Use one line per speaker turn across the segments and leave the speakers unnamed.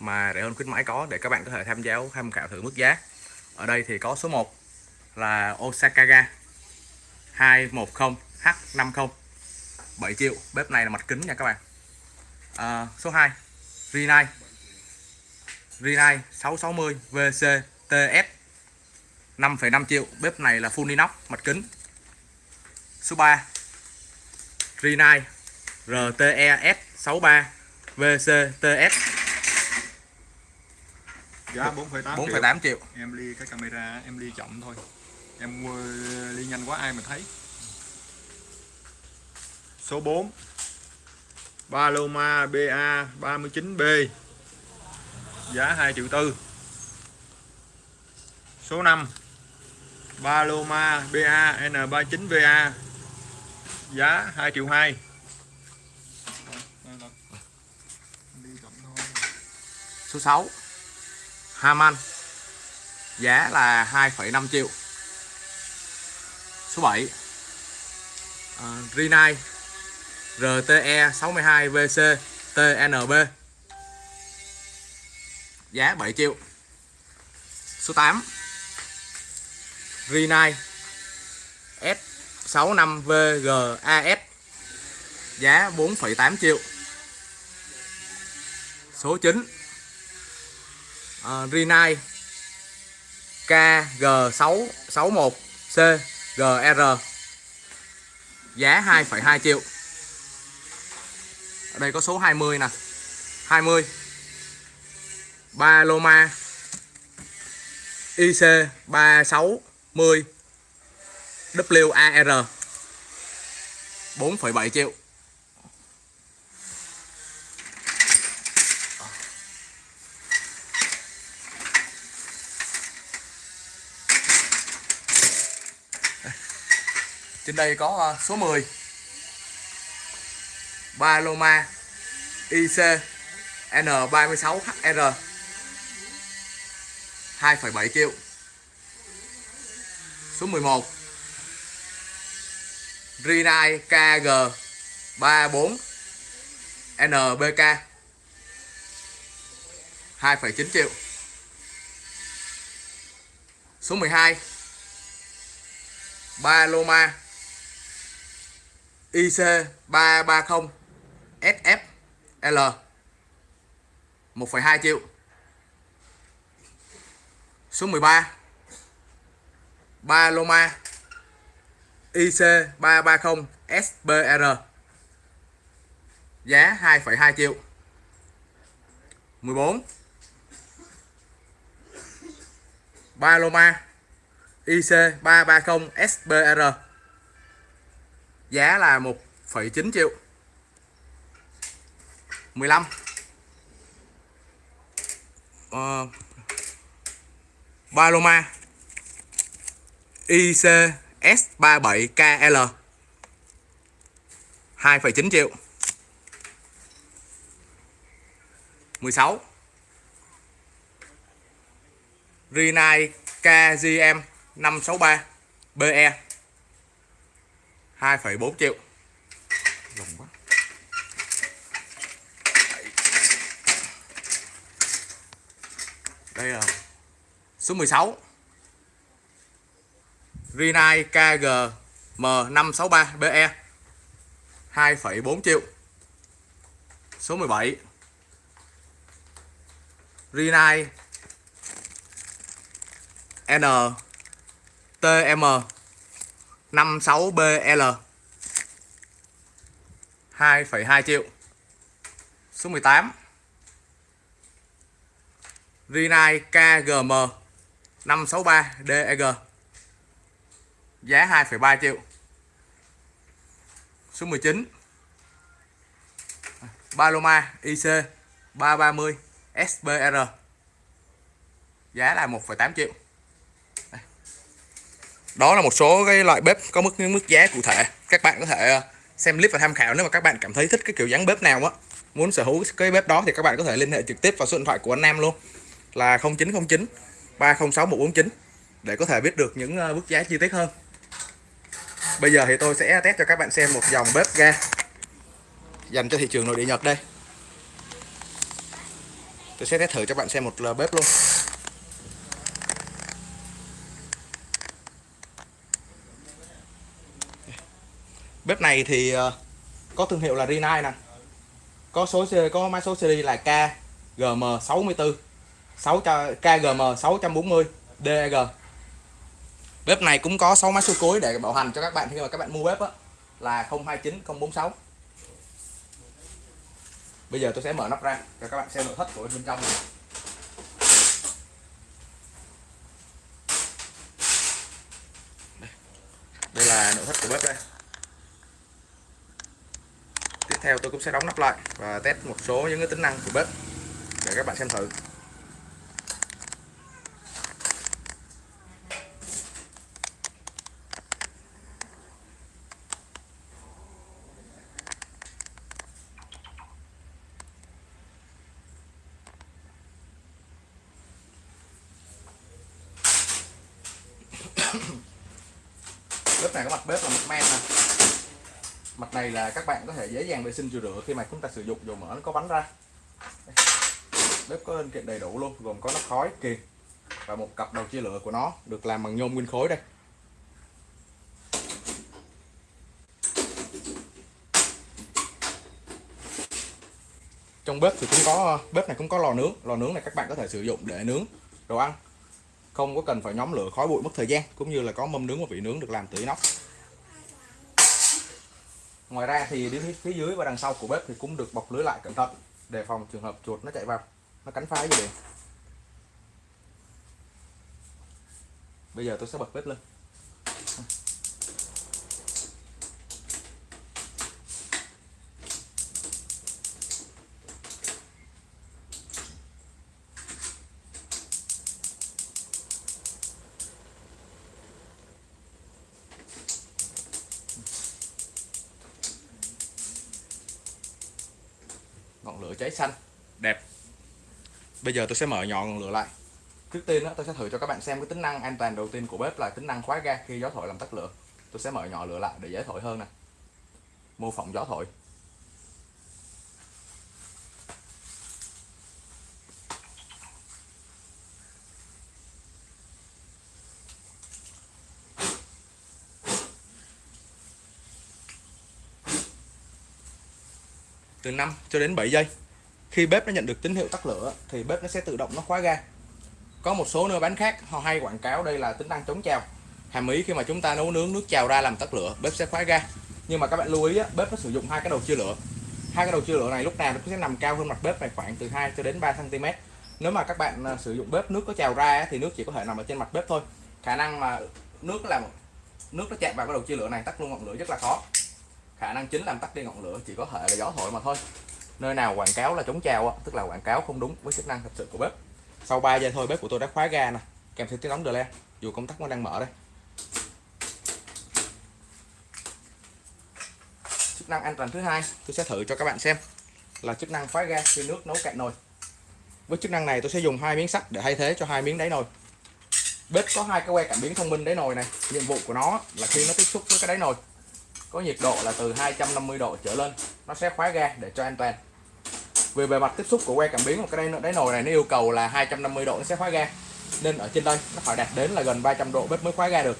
mà rẻ hơn khuyến mãi có để các bạn có thể tham gia tham khảo thử mức giá. Ở đây thì có số 1 là Osakaga 210H50 7 triệu. Bếp này là mặt kính nha các bạn. À, số 2 Rinnai. Rinnai 660 VCTS 5,5 triệu. Bếp này là full inox mặt kính. Số 3 Rinnai RTES 63 VCTS
giá 4,8
4,8 triệu.
em ly cái camera em ly chậm thôi. Em uh, ly nhanh quá ai mà thấy. Số 4 Paloma BA 39B giá 2 triệu tư. Số 5 Paloma BA N39VA giá 2 triệu 2
số 6 Haman. Giá là 2,5 triệu. Số 7 uh, à, Rinai RTE 62 VC TNB giá 7 triệu. Số 8 Rinai S65 VGAS giá 4,8 triệu. Số 9 uh, Rinnai. KG661C GR giá 2,2 triệu. Ở đây có số 20 nè. 20 Paloma IC 360 WAR 4,7 triệu. Trên đây có ờ, số 10 Paloma IC N36HR 2,7 triệu. Số 11 Rinai KG 34 NBK 2,9 triệu. Số 12 Paloma IC330 SFL 1,2 triệu. Số 13 Paloma IC 330 SBR Giá 2,2 triệu. 14 Paloma IC 330 SBR Giá là 1,9 triệu. 15 uh, ờ, Paloma. ICS37KL 2,9 triệu. 16 Rinai KGM 563 BE 2,4 triệu. Lùng quá. Đây là số 16 Rinnai KG M563 BE 2,4 triệu. Số 17 Rinnai NTM 56BL 2,2 triệu. Số 18 Rinnai KGM 563 DEG Giá 2,3 triệu. Số 19 Paloma IC 330 SBR Giá là 1,8 triệu đó là một số cái loại bếp có mức mức giá cụ thể. Các bạn có thể ờ, xem clip và tham khảo nếu mà các bạn cảm thấy thích cái kiểu dáng bếp nào á. Muốn sở hữu cái bếp đó thì các bạn có thể liên hệ trực tiếp vào số điện thoại của anh Nam luôn. Là 0909 306 149 để có thể biết được những ờ, mức giá chi tiết hơn. Bây giờ thì tôi sẽ test cho các bạn xem một dòng bếp ga dành cho thị trường nội địa Nhật đây. Tôi sẽ test thử cho bạn xem một lò bếp luôn. Bếp này thì ờ, có thương hiệu là Rinnai nè. Có số có mã số series là KGM64 6 KGM 640 DG bếp này cũng có 6 mã số cuối để bảo hành cho các bạn khi mà các bạn mua bếp á, là 029046 bây giờ tôi sẽ mở nắp ra cho các bạn xem nội thất của bên trong này. đây là nội thất của bếp đây tiếp theo tôi cũng sẽ đóng nắp lại và test một số những cái tính năng của bếp để các bạn xem thử. Bếp này có mặt bếp là mặt men này là các bạn có thể dễ dàng vệ sinh rửa rửa khi mà chúng ta sử dụng dầu mỡ nó có bắn ra. Bếp có linh kiện đầy đủ luôn, gồm có nắp khói, kìm và một cặp đầu chia lửa của nó, được làm bằng nhôm nguyên khối đây. Trong bếp thì cũng có, bếp này cũng có lò nướng. Lò nướng này các bạn có thể sử dụng để nướng đồ ăn. Không có cần phải nhóm lửa khói bụi mất thời gian, cũng như là có mâm nướng và vị nướng được làm từ inox ngoài ra thì đến phía dưới và đằng sau của bếp thì cũng được bọc lưới lại cẩn thận để phòng trường hợp chuột nó chạy vào. Nó cắn phá gì đấy. Bây giờ tôi sẽ bật bếp lên. Cháy xanh. Đẹp. Bây giờ tôi sẽ mở nhỏ ngọn lửa lại. Trước tiên đó, tôi sẽ thử cho các bạn xem cái tính năng an toàn đầu tiên của bếp là tính năng khóa ga khi gió thổi làm tắt lửa. Tôi sẽ mở nhỏ lửa lại để dễ thổi hơn nè. Mô phỏng gió thổi. Từ 5 cho đến 7 giây khi bếp nó nhận được tín hiệu tắt lửa thì bếp nó sẽ tự động nó khóa ga. Có một số nơi bán khác họ hay quảng cáo đây là tính năng chống trào. Hàm ý khi mà chúng ta nấu nướng nước trào ra làm tắt lửa bếp sẽ khóa ga. Nhưng mà các bạn lưu ý á, bếp nó sử dụng hai cái đầu chia lửa. Hai cái đầu chia lửa này lúc nào nó cũng sẽ nằm cao hơn mặt bếp này khoảng từ 2 cho đến 3 cm nếu mà các bạn à, sử dụng bếp nước có trào ra á, thì nước chỉ có thể nằm ở trên mặt bếp thôi. Khả năng mà nước làm nước nó chạm vào cái đầu chia lửa này tắt luôn ngọn lửa rất là khó. Khả năng chính làm tắt đi ngọn lửa chỉ có thể là gió thổi mà thôi nơi nào quảng cáo là chống trào á, tức là quảng cáo không đúng với chức năng thật sự của bếp. Sau 3 giây thôi bếp của tôi đã khóa ga nè. Kèm theo tiếng nóng delay dù công tắc vẫn đang mở đây. Chức năng an toàn thứ hai tôi sẽ thử cho các bạn xem là chức năng khóa ga khi nước nấu cạn nồi. Với chức năng này tôi sẽ dùng hai miếng sắt để thay thế cho hai miếng đáy nồi. Bếp có hai cái que cảm biến thông minh đáy nồi này nhiệm vụ của nó là khi nó tiếp xúc với cái đáy nồi có nhiệt độ là từ 250 độ trở lên nó sẽ khóa ga để cho an toàn về bề mặt tiếp xúc của que cảm biến một cái đáy, đáy nồi này nó yêu cầu là 250 độ nó sẽ khóa ga. Nên ở trên đây nó phải đạt đến là gần 300 độ bếp mới khóa ga được.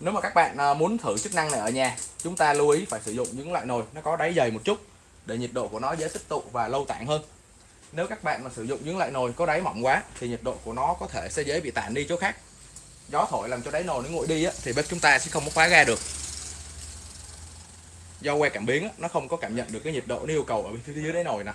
Nếu mà các bạn à, muốn thử chức năng này ở nhà chúng ta lưu ý phải sử dụng những loại nồi nó có đáy dày một chút để nhiệt độ của nó dễ tích tụ và lâu tản hơn. Nếu các bạn mà sử dụng những loại nồi có đáy mỏng quá thì nhiệt độ của nó có thể sẽ dễ bị tản đi chỗ khác. Gió thổi làm cho đáy nồi nó nguội đi á, thì bếp chúng ta sẽ không có khóa ga được do que cảm biến nó không có cảm nhận được cái nhiệt độ, nó yêu cầu ở phía dưới đáy nồi nè.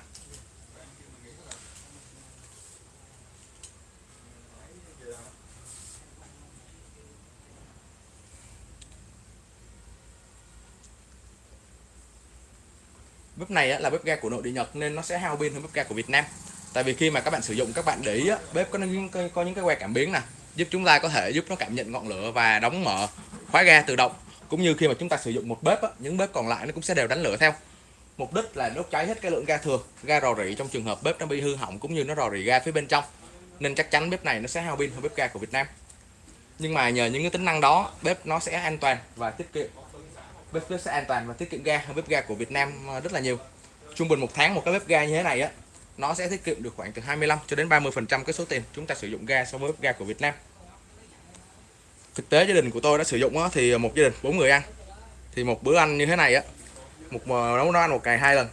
Bếp này là bếp ga của nội địa Nhật nên nó sẽ hao pin hơn bếp ga của Việt Nam. Tại vì khi mà các bạn sử dụng, các bạn để ý bếp có những có những cái que cảm biến nè, giúp chúng ta có thể giúp nó cảm nhận ngọn lửa và đóng mở khóa ga tự động cũng như khi mà chúng ta sử dụng một bếp á, những bếp còn lại nó cũng sẽ đều đánh lửa theo. Mục đích là đốt cháy hết cái lượng ga thừa ga rò rỉ trong trường hợp bếp nó bị hư hỏng cũng như nó rò rỉ ga phía bên trong. Nên chắc chắn bếp này nó sẽ hao pin hơn bếp ga của Việt Nam. Nhưng mà nhờ những cái tính năng đó bếp nó sẽ an toàn và tiết kiệm. Bếp, bếp sẽ an toàn và tiết kiệm ga hơn bếp ga của Việt Nam ờ, rất là nhiều. Trung bình một tháng một cái bếp ga như thế này á nó sẽ tiết kiệm được khoảng từ 25 cho đến 30 phần trăm cái số tiền chúng ta sử dụng ga so với bếp ga của Việt Nam thực tế gia đình của tôi đã sử dụng á, thì một gia đình bốn người ăn. Thì một bữa ăn như thế này á một ờ, nấu nó ăn một ngày hai lần.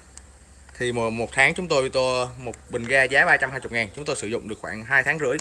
Thì một, một tháng chúng tôi tôi một bình ga giá 320 ngàn chúng tôi sử dụng được khoảng 2 tháng rưỡi.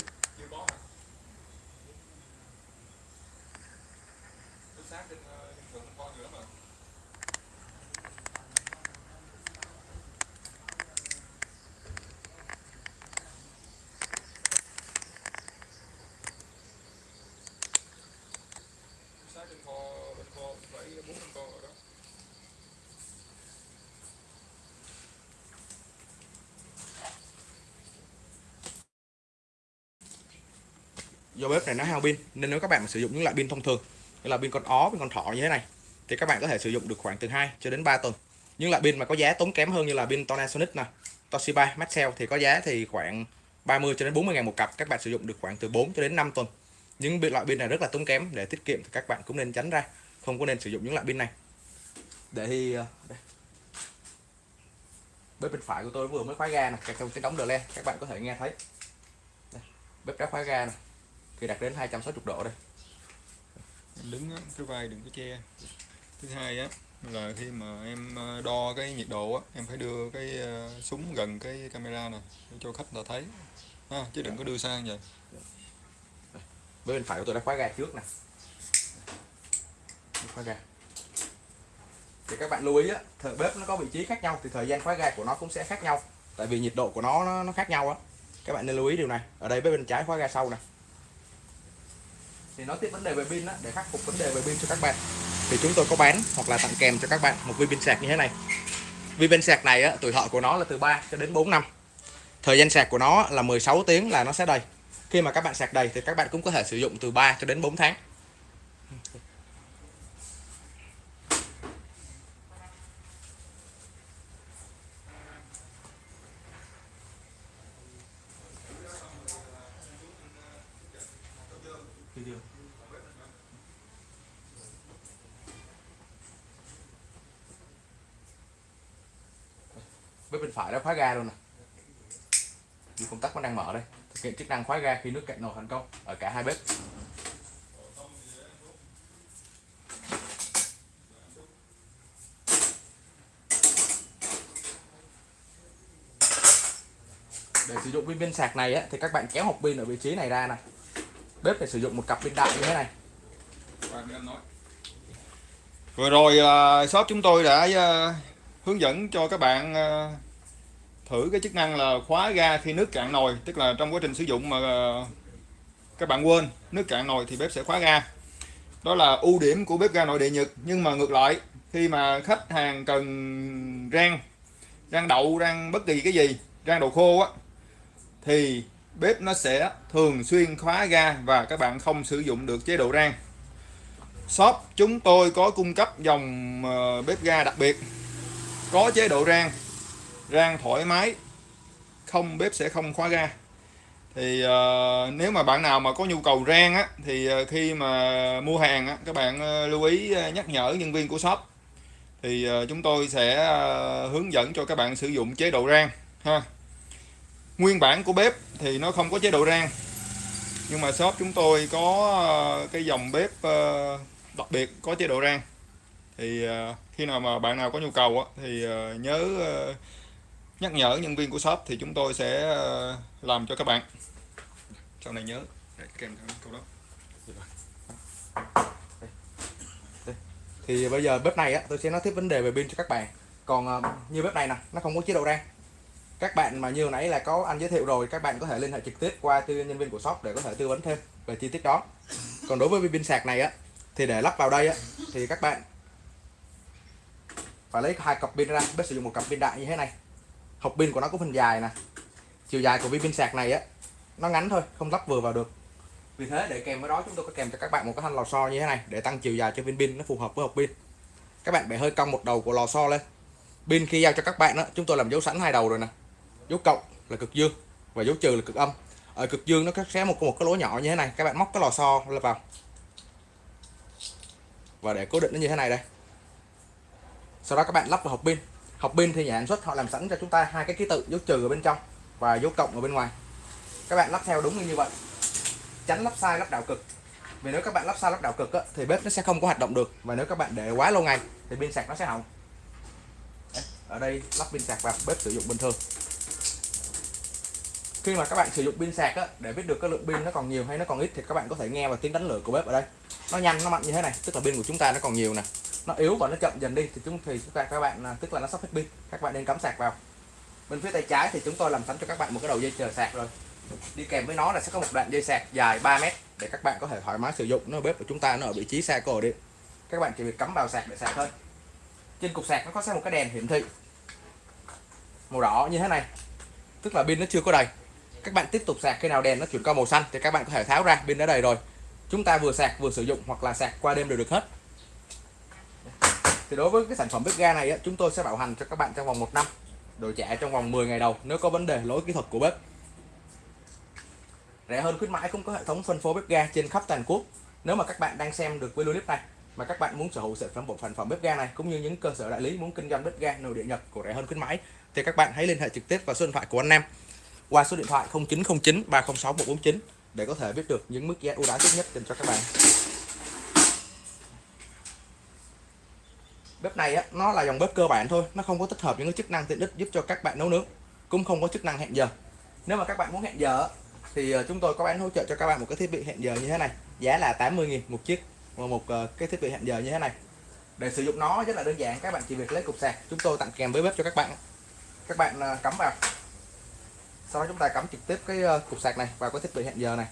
Do bếp này nó hao pin, nên nếu các bạn mà sử dụng những loại pin thông thường, như là pin con ó, pin con thỏ như thế này, thì các bạn có thể sử dụng được khoảng từ 2 cho đến 3 tuần những loại pin mà có giá tốn kém hơn như là pin Panasonic nè, Toshiba, Maxell thì có giá thì khoảng 30 cho đến 40 ngàn một cặp, các bạn sử dụng được khoảng từ 4 cho đến 5 tuần những loại pin này rất là tốn kém, để tiết kiệm thì các bạn cũng nên tránh ra, không có nên sử dụng những loại pin này để thì ờ, đây. bếp bên phải của tôi vừa mới khóa ga nè kèm theo tiếng đóng đờ len các bạn có thể nghe thấy đây. bếp đã khóa ga nè khi đạt đến 260 độ đây.
Em đứng á, cái vai đừng có che. Thứ hai á là khi mà em ờ, đo cái nhiệt độ á em phải đưa cái ờ, súng gần cái camera nè để cho khách là thấy. Ha, chứ đừng có đưa sang vậy.
Bên phải của tôi đã khóa ga trước nè. Khóa ga. Thì các bạn lưu ý á thời bếp nó có vị trí khác nhau thì thời gian khóa ga của nó cũng sẽ khác nhau. Tại vì nhiệt độ của nó nó, nó khác nhau á. Các bạn nên lưu ý điều này. Ở đây bếp bên trái khóa ga sau nè thì nói tiếp vấn đề về pin á, để khắc phục vấn đề về pin cho các bạn. Thì chúng tôi có bán hoặc là tặng kèm cho các bạn một viên pin sạc như thế này. Viên pin sạc này á, tuổi thọ của nó là từ 3 cho đến 4 năm. Thời gian sạc của nó là 16 tiếng là nó sẽ đầy. Khi mà các bạn sạc đầy thì các bạn cũng có thể sử dụng từ 3 cho đến 4 tháng. Bếp bên phải đã khóa ga luôn nè. Như công tắc vẫn đang mở đây. Thực hiện chức năng khóa ga khi nước cạn nồi thành công ở cả hai bếp. Để sử dụng pin pin sạc này á, thì các bạn kéo hộp pin ở vị trí này ra nè. Bếp phải sử dụng một cặp pin đại như thế này.
Vừa rồi uh, shop chúng tôi đã uh, hướng dẫn cho các bạn ờ, thử cái chức năng là khóa ga khi nước cạn nồi, tức là trong quá trình sử dụng mà ờ, các bạn quên, nước cạn nồi thì bếp sẽ khóa ga. Đó là ưu điểm của bếp ga nội địa Nhật, nhưng mà ngược lại, khi mà khách hàng cần rang rang đậu, rang bất kỳ cái gì, rang đậu khô á, thì bếp nó sẽ thường xuyên khóa ga và các bạn không sử dụng được chế độ rang. Shop chúng tôi có cung cấp dòng ờ, bếp ga đặc biệt có chế độ rang. Rang thoải mái. Không bếp sẽ không khóa ga. Thì uh, nếu mà bạn nào mà có nhu cầu rang á thì uh, khi mà mua hàng á các bạn uh, lưu ý uh, nhắc nhở nhân viên của shop. Thì uh, chúng tôi sẽ uh, hướng dẫn cho các bạn sử dụng chế độ rang ha. Nguyên bản của bếp thì nó không có chế độ rang. Nhưng mà shop chúng tôi có uh, cái dòng bếp uh, đặc biệt có chế độ rang. Thì uh, khi nào mà bạn nào có nhu cầu á, thì ờ, nhớ ờ, nhắc nhở nhân viên của shop thì chúng tôi sẽ ờ, làm cho các bạn. Sau này nhớ. Kèm theo câu đó.
Thì bây giờ bếp này á tôi sẽ nói tiếp vấn đề về pin cho các bạn. Còn như bếp này nè nó không có chế độ rang. Các bạn mà như hồi nãy là có anh giới thiệu rồi các bạn có thể liên hệ trực tiếp qua tư nhân viên của shop để có thể tư vấn thêm về chi tiết đó. Còn đối với pin sạc này á thì để lắp vào đây á thì các bạn phải lấy hai cặp pin ra, bếp sử dụng một cặp pin đại như thế này. Hộp pin của nó có phần dài nè. Chiều dài của viên pin sạc này á, nó ngắn thôi, không lắp vừa vào được. Vì thế để kèm với đó, chúng tôi có kèm cho các bạn một cái thanh lò xo như thế này để tăng chiều dài cho viên pin nó phù hợp với hộp pin. Các bạn bẻ hơi cong một đầu của lò xo lên. Pin khi giao cho các bạn đó chúng tôi làm dấu sẵn hai đầu rồi nè. Dấu cộng là cực dương và dấu trừ là cực âm. Ở cực dương nó sẽ một một cái lỗ nhỏ như thế này, các bạn móc cái lò xo lên vào. Và để cố định nó như thế này đây sau đó các bạn lắp vào hộp pin. Hộp pin thì nhà sản xuất họ làm sẵn cho chúng ta hai cái ký tự dấu trừ ở bên trong và dấu cộng ở bên ngoài. Các bạn lắp theo đúng như vậy. Tránh lắp sai lắp đảo cực. Vì nếu các bạn lắp sai lắp đảo cực á, thì bếp nó sẽ không có hoạt động được. Và nếu các bạn để quá lâu ngày thì pin sạc nó sẽ hỏng. Ở đây lắp pin sạc vào bếp sử dụng bình thường. Khi mà các bạn sử dụng pin sạc á, để biết được cái lượng pin nó còn nhiều hay nó còn ít thì các bạn có thể nghe vào tiếng đánh lửa của bếp ở đây. Nó nhanh nó mạnh như thế này tức là pin của chúng ta nó còn nhiều nè nó yếu và nó chậm dần đi, thì chúng thì chúng ta, các bạn à, tức là nó sắp hết pin. Các bạn nên cắm sạc vào. Bên phía tay trái thì chúng tôi làm sẵn cho các bạn một cái đầu dây chờ sạc rồi. Đi kèm với nó là sẽ có một đoạn dây sạc dài 3 mét để các bạn có thể thoải mái sử dụng. Nó bếp của chúng ta nó ở vị trí xa cổ đi. Các bạn chỉ việc cắm vào sạc để sạc thôi. Trên cục sạc nó có sẽ một cái đèn hiển thị. Màu đỏ như thế này. Tức là pin nó chưa có đầy. Các bạn tiếp tục sạc khi nào đèn nó chuyển qua màu xanh thì các bạn có thể tháo ra, pin đã đầy rồi. Chúng ta vừa sạc vừa sử dụng hoặc là sạc qua đêm đều được hết thì đối với cái sản phẩm bếp ga này á, chúng tôi sẽ bảo hành cho các bạn trong vòng 1 năm. Đổi trả trong vòng 10 ngày đầu nếu có vấn đề lỗi kỹ thuật của bếp. Rẻ hơn khuyến mãi cũng có hệ thống phân phối bếp ga trên khắp toàn quốc. Nếu mà các bạn đang xem được video clip này mà các bạn muốn sở hữu sản phẩm bộ sản phẩm bếp ga này cũng như những cơ sở đại lý muốn kinh doanh bếp ga nội địa Nhật của rẻ hơn khuyến mãi thì các bạn hãy liên hệ trực tiếp vào số điện thoại của anh Nam qua số điện thoại 0909 306 149 để có thể biết được những mức giá ưu đãi tốt nhất dành cho các bạn. Bếp này á, nó là dòng bếp cơ bản thôi nó không có tích hợp những cái chức năng tiện ích giúp cho các bạn nấu nướng cũng không có chức năng hẹn giờ. Nếu mà các bạn muốn hẹn giờ thì ờ, chúng tôi có bán hỗ trợ cho các bạn một cái thiết bị hẹn giờ như thế này giá là 80.000 một chiếc và một ờ, cái thiết bị hẹn giờ như thế này. Để sử dụng nó rất là đơn giản các bạn chỉ việc lấy cục sạc chúng tôi tặng kèm với bếp cho các bạn. Các bạn ờ, cắm vào. Sau đó chúng ta cắm trực tiếp cái cục sạc này vào cái thiết bị hẹn giờ này.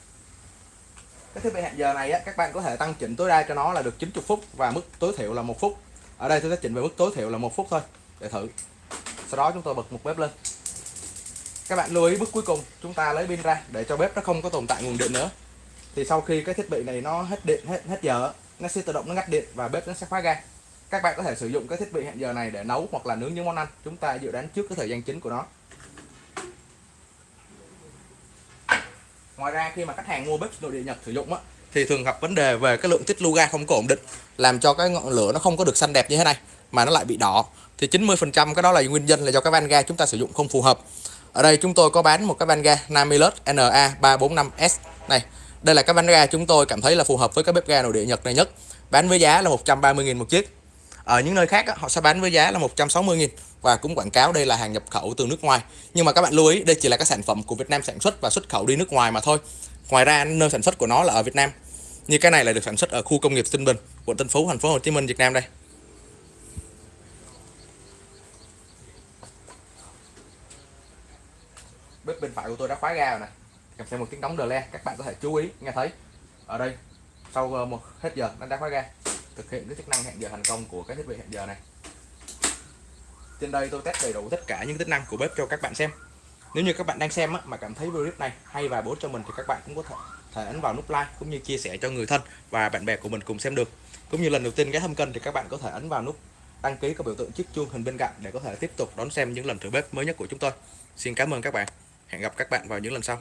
Cái thiết bị hẹn giờ này á, các bạn có thể tăng chỉnh tối đa cho nó là được 90 phút và mức tối thiểu là một phút ở đây tôi sẽ chỉnh về mức tối thiểu là một phút thôi. Để thử. Sau đó chúng tôi bật một bếp lên. Các bạn lưu ý bước cuối cùng, chúng ta lấy pin ra để cho bếp nó không có tồn tại nguồn điện nữa. Thì sau khi cái thiết bị này nó hết điện, hết hết giờ, nó sẽ tự động nó ngắt điện và bếp nó sẽ khóa ga các bạn có thể sử dụng cái thiết bị hẹn giờ này để nấu hoặc là nướng những món ăn. Chúng ta dự đoán trước cái thời gian chính của nó. Ngoài ra, khi mà khách hàng mua bếp nội địa Nhật sử dụng á thì thường gặp vấn đề về cái lượng tích lưu ga không có ổn định, làm cho cái ngọn lửa nó không có được xanh đẹp như thế này, mà nó lại bị đỏ. Thì 90% cái đó là nguyên nhân là do cái van ga chúng ta sử dụng không phù hợp. Ở đây chúng tôi có bán một cái van ga Namilus NA345S này, đây là cái van ga chúng tôi cảm thấy là phù hợp với cái bếp ga nội địa Nhật này nhất. Bán với giá là 130.000 một chiếc. Ở những nơi khác họ sẽ bán với giá là 160.000 và cũng quảng cáo đây là hàng nhập khẩu từ nước ngoài. Nhưng mà các bạn lưu ý, đây chỉ là các sản phẩm của Việt Nam sản xuất và xuất khẩu đi nước ngoài mà thôi. Ngoài ra, nơi sản xuất của nó là ở Việt Nam như cái này là được sản xuất ở khu công nghiệp Tân Bình quận Tân Phú thành phố Hồ Chí Minh Việt Nam đây. Bếp bên phải của tôi đã khóa ga rồi nè. Kèm theo một tiếng đóng đờ le các bạn có thể chú ý nghe thấy. Ở đây sau ờ, một hết giờ nó đã khóa ga. Thực hiện cái chức năng hẹn giờ thành công của cái thiết bị hẹn giờ này. Trên đây tôi test đầy đủ tất cả những tính năng của bếp cho các bạn xem. Nếu như các bạn đang xem á, mà cảm thấy video clip này hay và bổ cho mình thì các bạn cũng có thể, thể ấn vào nút like cũng như chia sẻ cho người thân và bạn bè của mình cùng xem được. Cũng như lần đầu tiên ghé thăm kênh thì các bạn có thể ấn vào nút đăng ký có biểu tượng chiếc chuông hình bên cạnh để có thể tiếp tục đón xem những lần thử bếp mới nhất của chúng tôi. Xin cảm ơn các bạn. Hẹn gặp các bạn vào những lần sau.